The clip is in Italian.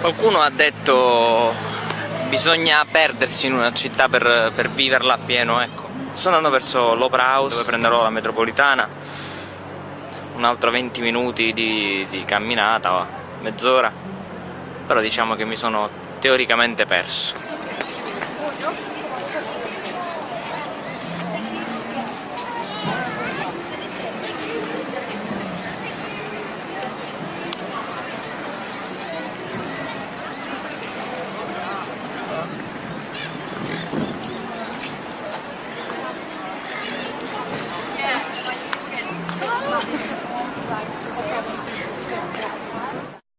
Qualcuno ha detto bisogna perdersi in una città per, per viverla appieno, ecco. Sto andando verso l'Opera House dove prenderò la metropolitana, un altro 20 minuti di, di camminata, mezz'ora, però diciamo che mi sono teoricamente perso.